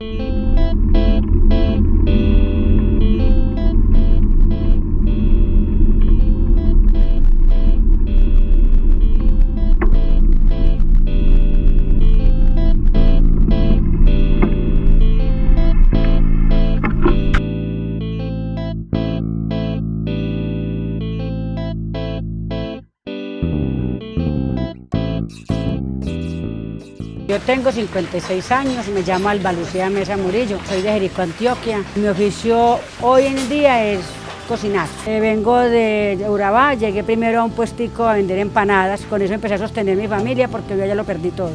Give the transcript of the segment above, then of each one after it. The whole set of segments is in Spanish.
Música Yo tengo 56 años, me llamo Alba Lucía Mesa Murillo, soy de Jericó, Antioquia. Mi oficio hoy en día es cocinar. Eh, vengo de Urabá, llegué primero a un puestico a vender empanadas, con eso empecé a sostener mi familia porque yo ya lo perdí todo.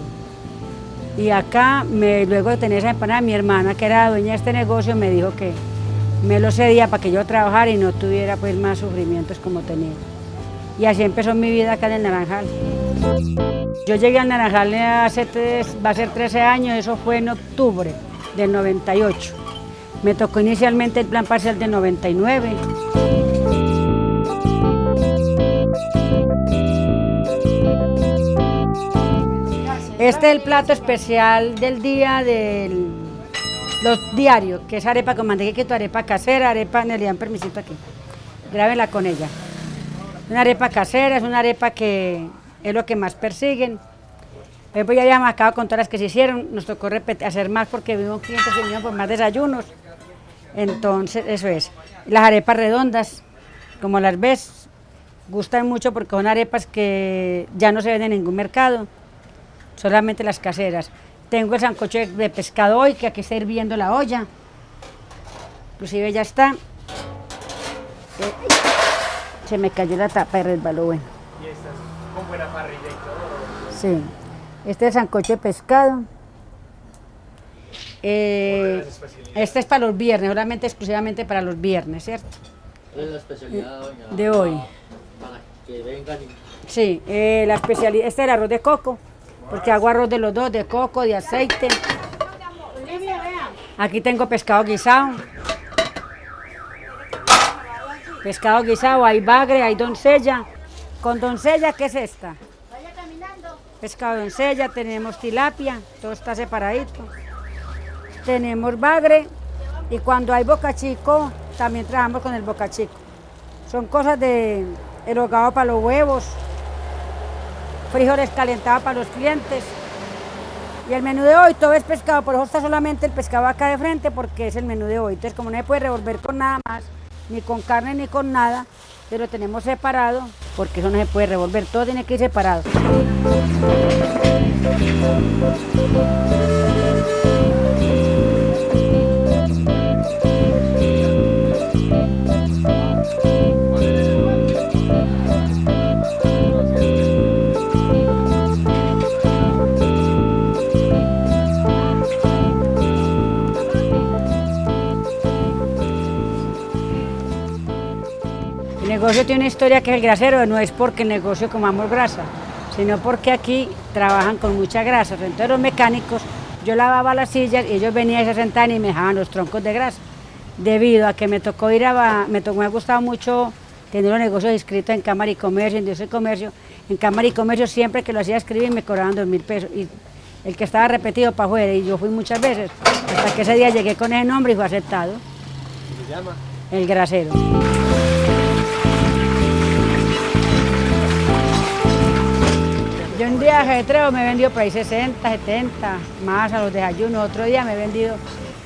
Y acá, luego de tener esa empanada, mi hermana, que era dueña de este negocio, me dijo que me lo cedía para que yo trabajara y no tuviera pues más sufrimientos como tenía. Y así empezó mi vida acá en el Naranjal. Yo llegué al Naranjal hace tres, va a ser 13 años, eso fue en octubre del 98. Me tocó inicialmente el plan parcial del 99. Este es el plato especial del día del los diarios, que es arepa con mantequilla, arepa casera, arepa, le dan permisito aquí, grábenla con ella. Una arepa casera, es una arepa que es lo que más persiguen. Pues ya habíamos acabado con todas las que se hicieron, nos tocó hacer más porque vimos clientes que vinieron por más desayunos. Entonces, eso es. Las arepas redondas, como las ves, gustan mucho porque son arepas que ya no se ven en ningún mercado, solamente las caseras. Tengo el sancocho de pescado hoy, que aquí está hirviendo la olla. Inclusive ya está. Eh, se me cayó la tapa y resbaló, bueno. ¿Y estas con buena parrilla y todo? Sí. Este es sancocho de pescado. Eh, este es para los viernes, solamente exclusivamente para los viernes, ¿cierto? ¿Cuál es la especialidad, doña? De hoy. Para que vengan y... Sí, eh, la especialidad, este es el arroz de coco, porque hago arroz de los dos, de coco, de aceite. Aquí tengo pescado guisado. Pescado guisado, hay bagre, hay doncella. Con doncella, ¿qué es esta? Pescado doncella, tenemos tilapia, todo está separadito. Tenemos bagre y cuando hay boca chico, también trabajamos con el boca chico. Son cosas de erogado para los huevos, frijoles calentados para los clientes. Y el menú de hoy todo es pescado, por eso está solamente el pescado acá de frente porque es el menú de hoy. Entonces como no se puede revolver con nada más, ni con carne ni con nada, lo tenemos separado porque eso no se puede revolver, todo tiene que ir separado. Negocio tiene una historia que es el grasero, no es porque el negocio comamos grasa, sino porque aquí trabajan con mucha grasa. Entonces los mecánicos, yo lavaba las sillas y ellos venían y se sentaban y me dejaban los troncos de grasa. Debido a que me tocó ir a, me, tocó, me ha gustado mucho tener los negocios inscritos en Cámara y Comercio, en Industria y Comercio. En Cámara y Comercio siempre que lo hacía escribir me cobraban dos mil pesos. Y el que estaba repetido para afuera y yo fui muchas veces, hasta que ese día llegué con ese nombre y fue aceptado. ¿Cómo se llama? El grasero. Día ajetreo me he vendido por ahí 60, 70, más a los desayunos. Otro día me he vendido,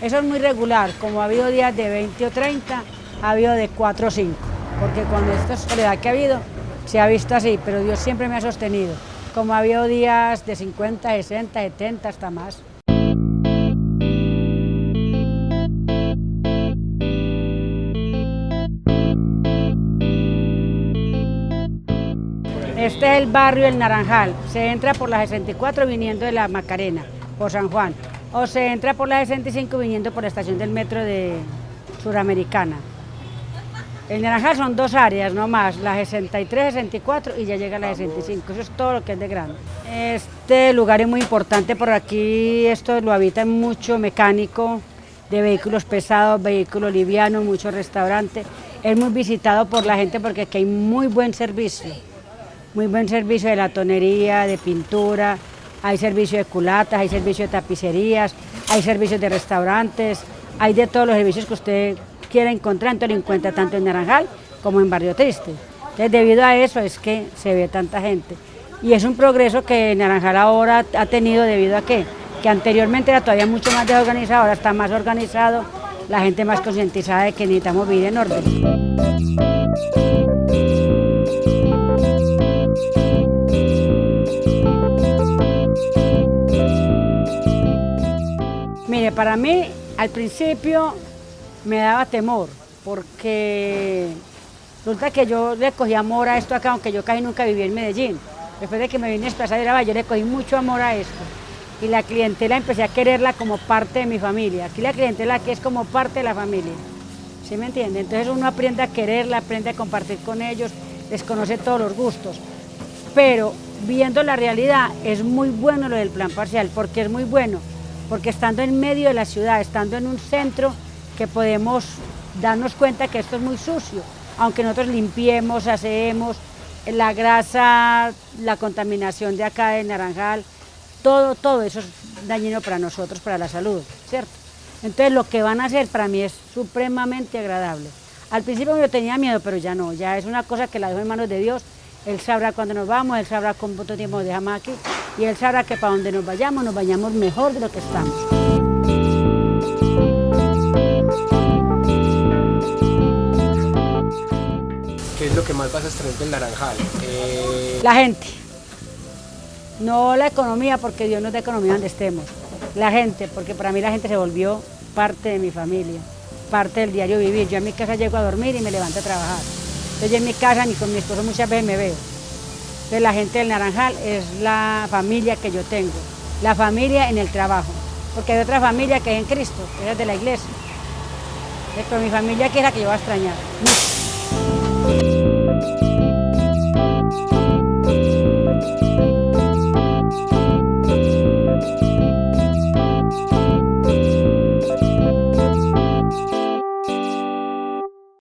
eso es muy regular, como ha habido días de 20 o 30, ha habido de 4 o 5. Porque cuando esta soledad que ha habido, se ha visto así, pero Dios siempre me ha sostenido. Como ha habido días de 50, 60, 70, hasta más. Este es el barrio El Naranjal. Se entra por la 64 viniendo de la Macarena, por San Juan. O se entra por la 65 viniendo por la estación del metro de Suramericana. El Naranjal son dos áreas no más, la 63, 64 y ya llega la 65. Eso es todo lo que es de grande. Este lugar es muy importante por aquí, esto lo habita mucho mecánico de vehículos pesados, vehículos livianos, muchos restaurantes. Es muy visitado por la gente porque aquí hay muy buen servicio muy buen servicio de la tonería, de pintura, hay servicio de culatas, hay servicio de tapicerías, hay servicios de restaurantes, hay de todos los servicios que usted quiera encontrar, entonces lo encuentra tanto en Naranjal como en Barrio Triste. Entonces debido a eso es que se ve tanta gente. Y es un progreso que Naranjal ahora ha tenido debido a que, que anteriormente era todavía mucho más desorganizado, ahora está más organizado, la gente más concientizada de que necesitamos vivir en orden. Para mí al principio me daba temor, porque resulta que yo le cogí amor a esto acá, aunque yo casi nunca viví en Medellín. Después de que me vine a Plaza de yo le cogí mucho amor a esto. Y la clientela empecé a quererla como parte de mi familia. Aquí la clientela aquí es como parte de la familia. ¿Sí me entiende? Entonces uno aprende a quererla, aprende a compartir con ellos, les conoce todos los gustos. Pero viendo la realidad es muy bueno lo del plan parcial, porque es muy bueno, porque estando en medio de la ciudad, estando en un centro que podemos darnos cuenta que esto es muy sucio, aunque nosotros limpiemos, hacemos, la grasa, la contaminación de acá de Naranjal, todo, todo eso es dañino para nosotros, para la salud, ¿cierto? Entonces lo que van a hacer para mí es supremamente agradable. Al principio yo tenía miedo, pero ya no, ya es una cosa que la dejo en manos de Dios. Él sabrá cuándo nos vamos, Él sabrá cuánto tiempo nos dejamos aquí y Él sabrá que para donde nos vayamos, nos vayamos mejor de lo que estamos. ¿Qué es lo que más vas a extraer del Naranjal? Eh, La gente. No la economía, porque Dios nos da economía donde estemos. La gente, porque para mí la gente se volvió parte de mi familia, parte del diario vivir. Yo en mi casa llego a dormir y me levanto a trabajar. Entonces yo en mi casa ni con mi esposo muchas veces me veo. Entonces la gente del Naranjal es la familia que yo tengo, la familia en el trabajo, porque hay otra familia que es en Cristo, que es de la iglesia. Pero mi familia que es la que yo voy a extrañar.